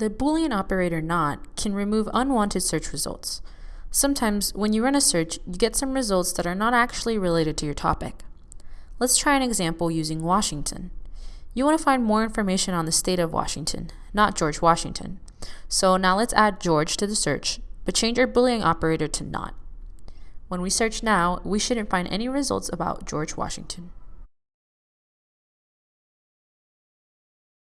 The Boolean operator not can remove unwanted search results. Sometimes, when you run a search, you get some results that are not actually related to your topic. Let's try an example using Washington. You want to find more information on the state of Washington, not George Washington. So now let's add George to the search, but change our Boolean operator to not. When we search now, we shouldn't find any results about George Washington.